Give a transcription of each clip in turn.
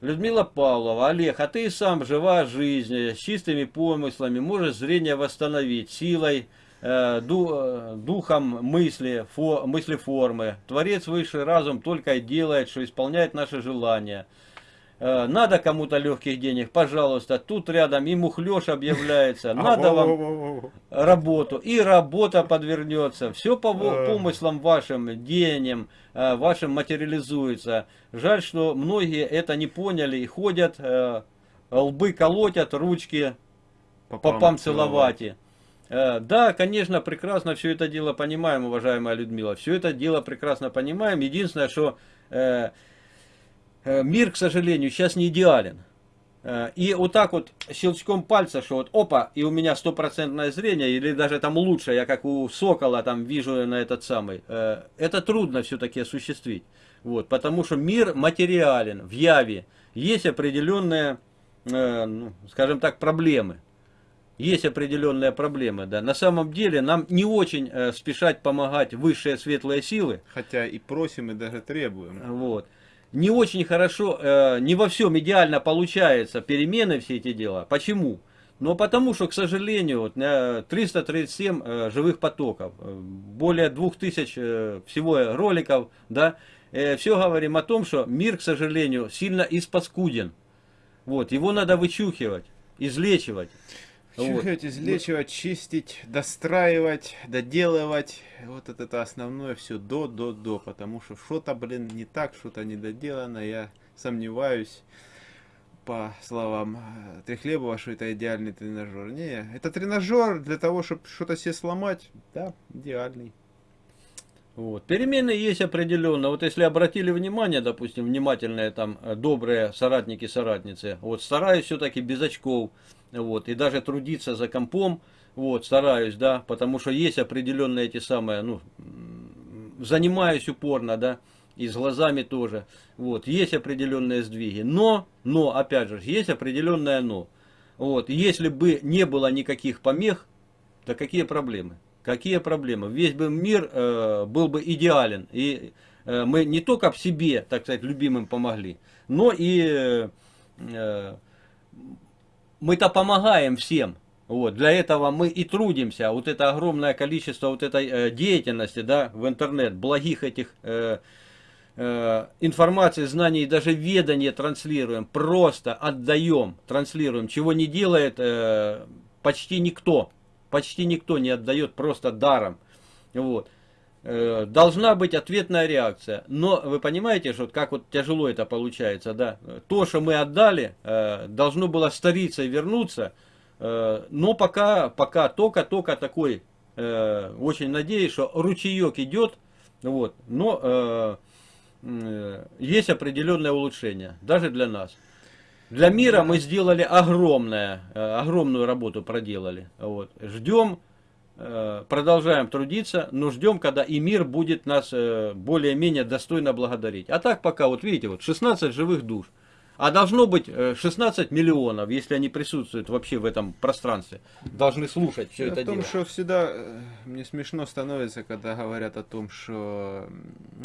Павлова, Олег, а ты сам жива жизнь, с чистыми помыслами, можешь зрение восстановить, силой, э, ду, духом мысли, фо, мысли формы. Творец высший разум только и делает, что исполняет наши желания. Э, надо кому-то легких денег, пожалуйста, тут рядом и мухлёж объявляется, надо вам работу, и работа подвернется, все по э. помыслам вашим, денем, э, вашим материализуется. Жаль, что многие это не поняли и ходят, лбы колотят, ручки попам целовать. Да, конечно, прекрасно все это дело понимаем, уважаемая Людмила, все это дело прекрасно понимаем. Единственное, что мир, к сожалению, сейчас не идеален. Э, и вот так вот щелчком пальца, что вот опа, и у меня стопроцентное зрение, или даже там лучше, я как у сокола там вижу на этот самый. Э, это трудно все-таки осуществить. Вот, потому что мир материален, в яве. Есть определенные, ну, скажем так, проблемы. Есть определенные проблемы, да. На самом деле нам не очень спешать помогать высшие светлые силы. Хотя и просим, и даже требуем. Вот не очень хорошо, э, не во всем идеально получается перемены все эти дела. Почему? Но потому что, к сожалению, вот, 337 э, живых потоков, э, более 2000 э, всего роликов, да, э, все говорим о том, что мир, к сожалению, сильно испаскуден. Вот, его надо вычухивать, излечивать. Чухать, вот. излечивать, чистить, достраивать, доделывать. Вот это, это основное все до, до, до. Потому что что-то, блин, не так, что-то недоделано. Я сомневаюсь, по словам э, Трехлебова, что это идеальный тренажер. Не, это тренажер для того, чтобы что-то себе сломать. Да, идеальный. Вот. Перемены есть определенно. Вот если обратили внимание, допустим, внимательные там э, добрые соратники-соратницы, вот стараюсь все-таки без очков вот, и даже трудиться за компом, вот, стараюсь, да, потому что есть определенные эти самые, ну, занимаюсь упорно, да, и с глазами тоже, вот, есть определенные сдвиги, но, но, опять же, есть определенное но, вот, если бы не было никаких помех, то какие проблемы? Какие проблемы? Весь бы мир э, был бы идеален, и э, мы не только в себе, так сказать, любимым помогли, но и э, мы-то помогаем всем. Вот, для этого мы и трудимся. Вот это огромное количество вот этой э, деятельности да, в интернет, благих этих э, э, информации, знаний, даже ведания транслируем, просто отдаем, транслируем, чего не делает э, почти никто. Почти никто не отдает просто даром. Вот. Э, должна быть ответная реакция. Но вы понимаете, что как вот тяжело это получается, да? То, что мы отдали, э, должно было стариться и вернуться, э, но пока, пока только-только такой, очень надеюсь, что ручеек идет, вот, но есть определенное улучшение, даже для нас. Для мира мы сделали огромное, огромную работу проделали. Вот. Ждем продолжаем трудиться, но ждем, когда и мир будет нас э, более-менее достойно благодарить. А так пока, вот видите, вот 16 живых душ. А должно быть 16 э, миллионов, если они присутствуют вообще в этом пространстве. Должны слушать все это о том, дело. что всегда мне смешно становится, когда говорят о том, что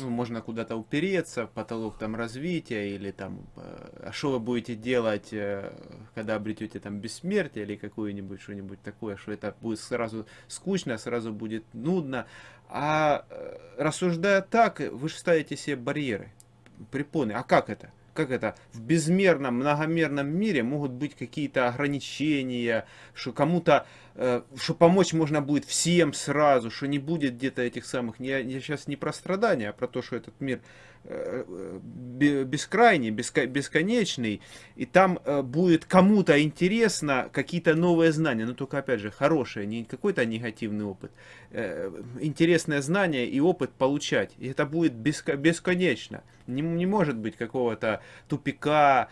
ну, можно куда-то упереться, потолок там развития, или там, а что вы будете делать, когда обретете там бессмертие, или какое-нибудь что-нибудь такое, что это будет сразу скучно, сразу будет нудно. А рассуждая так, вы же ставите себе барьеры, препоны. А как это? Как это, в безмерном, многомерном мире могут быть какие-то ограничения, что кому-то, э, что помочь можно будет всем сразу, что не будет где-то этих самых, я, я сейчас не про страдания, а про то, что этот мир бескрайний, бесконечный, и там э, будет кому-то интересно какие-то новые знания, но только, опять же, хорошие, не какой-то негативный опыт, э, интересное знание и опыт получать, и это будет бесконечно, не, не может быть какого-то тупика,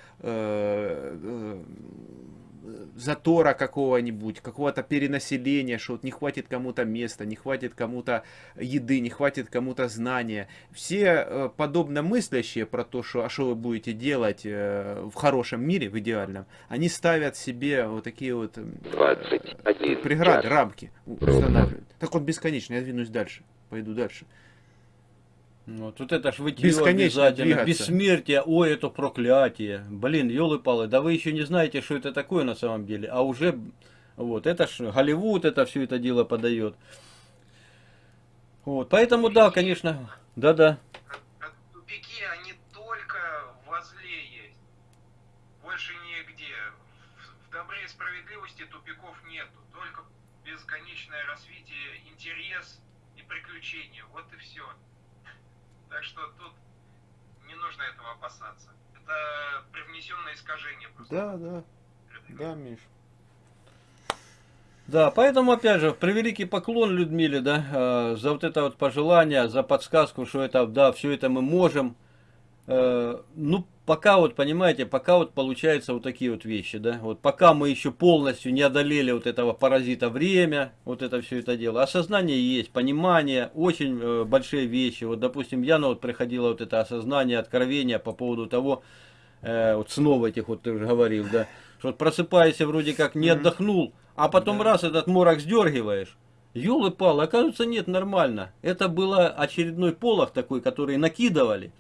затора какого-нибудь, какого-то перенаселения, что вот не хватит кому-то места, не хватит кому-то еды, не хватит кому-то знания. Все э, подобно мыслящие про то, что, а что вы будете делать э, в хорошем мире, в идеальном, они ставят себе вот такие вот 21 преграды, рамки устанавливают. Так вот бесконечно, я двинусь дальше, пойду дальше. Вот, вот это ж вытье обязательно. двигаться. Бессмертие, ой, это проклятие. Блин, елы-палы, да вы еще не знаете, что это такое на самом деле. А уже, вот, это ж Голливуд это все это дело подает. Вот, поэтому, да, конечно, да-да. Тупики, они только возле есть. Больше нигде. В, в добре и справедливости тупиков нету. Только бесконечное развитие, интерес и приключения. Вот и все. Так что тут не нужно этого опасаться. Это привнесенное искажение просто. Да, да, да, Миш. Да, поэтому, опять же, превеликий поклон Людмиле, да, э, за вот это вот пожелание, за подсказку, что это, да, все это мы можем. Э, ну, пока вот, понимаете, пока вот получаются вот такие вот вещи, да, вот пока мы еще полностью не одолели вот этого паразита время, вот это все это дело, осознание есть, понимание, очень э, большие вещи, вот, допустим, Яна вот приходила вот это осознание, откровение по поводу того, э, вот снова этих вот ты уже говорил, да, что вот просыпаешься вроде как не отдохнул, а потом Да. раз этот морок сдергиваешь, Ёлы палы, оказывается, нет, нормально. Это был очередной полох такой, который накидывали,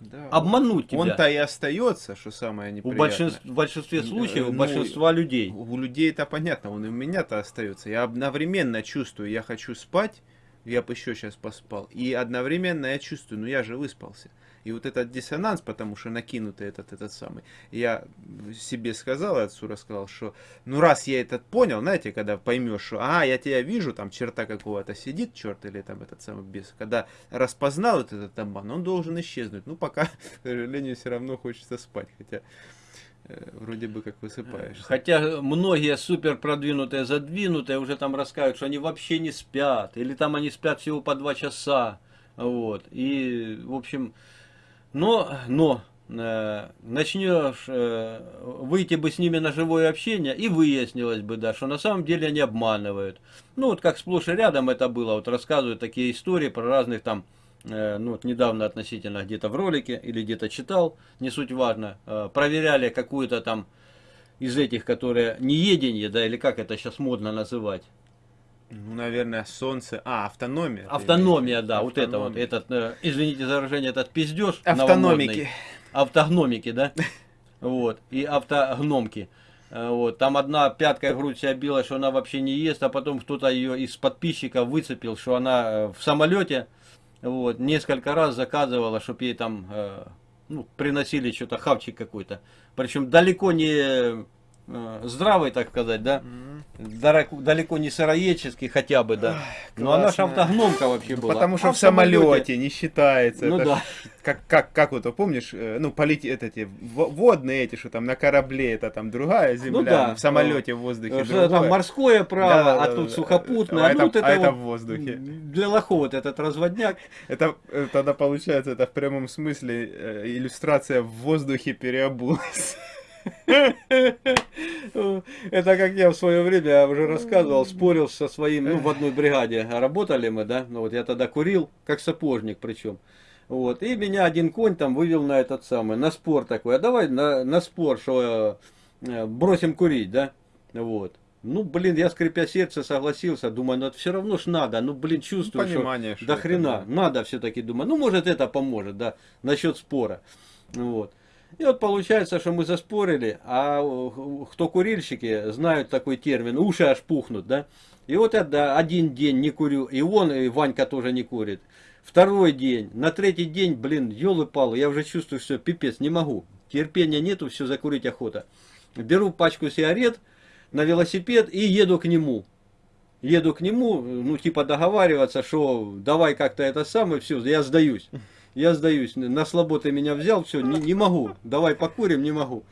Да. обмануть тебя. Он-то и остается, что самое У неприятное. большинств- в большинстве Э, случаев, у ну, большинства людей. У людей это понятно, он и у меня-то остается. Я одновременно чувствую, я хочу спать, я бы еще сейчас поспал. И одновременно я чувствую, ну я же выспался. И вот этот диссонанс, потому что накинутый этот, этот самый, я себе сказал, отцу рассказал, что ну раз я этот понял, знаете, когда поймешь, что а, я тебя вижу, там черта какого-то сидит, черт или там этот самый бес, когда распознал вот этот обман, он должен исчезнуть. Ну пока, к сожалению, все равно хочется спать, хотя э, вроде бы как высыпаешься. Хотя многие супер продвинутые, задвинутые уже там рассказывают, что они вообще не спят. Или там они спят всего по два часа. Вот. И, в общем, но, но э, начнешь э, выйти бы с ними на живое общение, и выяснилось бы, да, что на самом деле они обманывают. Ну, вот как сплошь и рядом это было, вот рассказывают такие истории про разных там, э, ну, вот недавно относительно где-то в ролике или где-то читал, не суть важно, э, проверяли какую-то там из этих, которые нееденье, да, или как это сейчас модно называть. Ну, наверное, солнце. А, автономия. Автономия, да, виду? вот это вот, этот, э, извините за выражение, этот пиздеж Автономики. автогномики, да, вот, и автогномки. Э, Вот, там одна пяткой грудь себя била, что она вообще не ест, а потом кто-то ее из подписчиков выцепил, что она э, в самолете, вот, несколько раз заказывала, чтобы ей там, э, ну, приносили что-то, хавчик какой-то. Причем далеко не э, здравый, так сказать, да, М. Дарак- далеко не сыроедческий хотя бы, да. Но она же автогномка вообще Ну, была. потому что А в самолете не считается. Ну это да. ж Как, как, как вот, помнишь, э, ну, полети, это, эти, во- водные эти, что там на корабле, это там другая земля, Ну да. в самолете, в воздухе Что там морское право, Да, да, а да, тут да. сухопутное. А ну, это- это, а это вот в воздухе. Для лохов вот этот разводняк. Это тогда получается, это в прямом смысле э, иллюстрация в воздухе переобулась. Это как я в свое время уже рассказывал, спорил со своим, ну, в одной бригаде. Работали мы, да, ну, вот я тогда курил, как сапожник причем. Вот, и меня один конь там вывел на этот самый, на спор такой, а давай на, на спор, что э, бросим курить, да, вот. Ну, блин, я скрипя сердце согласился, думаю, ну, это все равно ж надо, ну, блин, чувствую, что Понимание, что до это, хрена, да. надо все-таки, думаю, ну, может, это поможет, да, насчет спора, вот. И вот получается, что мы заспорили, а кто курильщики знают такой термин, уши аж пухнут, да. И вот я да, один день не курю, и он, и Ванька тоже не курит. Второй день, на третий день, блин, елы-палы, я уже чувствую, все, пипец, не могу. Терпения нету, все закурить охота. Беру пачку сигарет на велосипед и еду к нему. Еду к нему, ну, типа договариваться, что давай как-то это самое, все, я сдаюсь. Я сдаюсь, на слабо ты меня взял, все, не, не могу, давай покурим, не могу.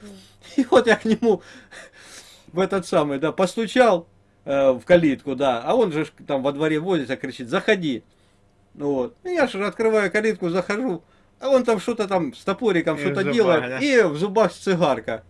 И вот я к нему в этот самый, да, постучал э, в калитку, да, а он же там во дворе возится, кричит, заходи. Вот. И я же открываю калитку, захожу, а он там что-то там с топориком что-то делает, да? и в зубах цигарка.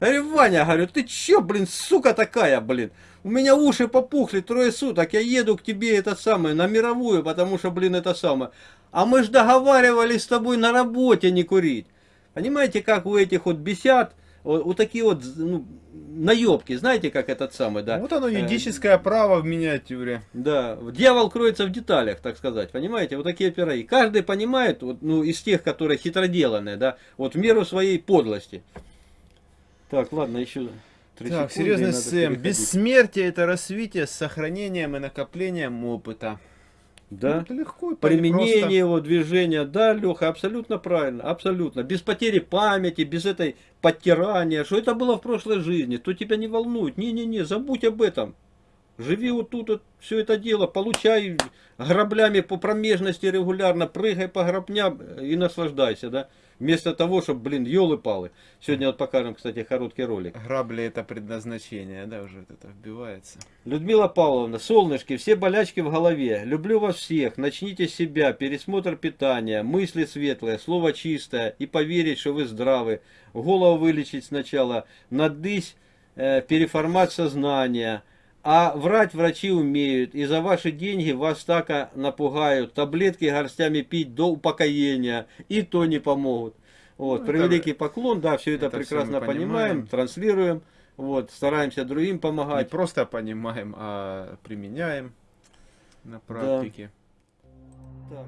Я говорю, Ваня, говорю, ты чё, блин, сука такая, блин? У меня уши попухли трое суток, я еду к тебе это самое, на мировую, потому что, блин, это самое. А мы ж договаривались с тобой на работе не курить. Понимаете, как у этих вот бесят, вот, вот такие вот, ну, наебки, знаете, как этот самый, да? Вот оно, Э, юридическое право в миниатюре. Да, дьявол кроется в деталях, так сказать, понимаете, вот такие пироги. Каждый понимает, вот, ну, из тех, которые хитроделанные, да, вот в меру своей подлости. Так, ладно, еще Так, серьезный Сэм. Бессмертие это развитие с сохранением и накоплением опыта. Ну, Да. это легко Применение просто. его движения, да, Леха, абсолютно правильно, абсолютно. Без потери памяти, без этой подтирания, что это было в прошлой жизни, то тебя не волнует. Не-не-не, забудь об этом. Живи вот тут, вот, все это дело, получай граблями по промежности регулярно, прыгай по грабням и наслаждайся, да. Вместо того, чтобы, блин, елы-палы. Сегодня вот покажем, кстати, короткий ролик. Грабли это предназначение, да, уже вот это вбивается. Людмила Павловна, солнышки, все болячки в голове. Люблю вас всех. Начните с себя. Пересмотр питания, мысли светлые, слово чистое и поверить, что вы здравы. Голову вылечить сначала, надысь, э, переформат сознания. А врать врачи умеют, и за ваши деньги вас так напугают. Таблетки горстями пить до упокоения, и то не помогут. Вот, Ну, превеликий поклон, да, все это, это прекрасно мы понимаем, понимаем. транслируем, вот, стараемся другим Не помогать. просто понимаем, а применяем на практике. Так.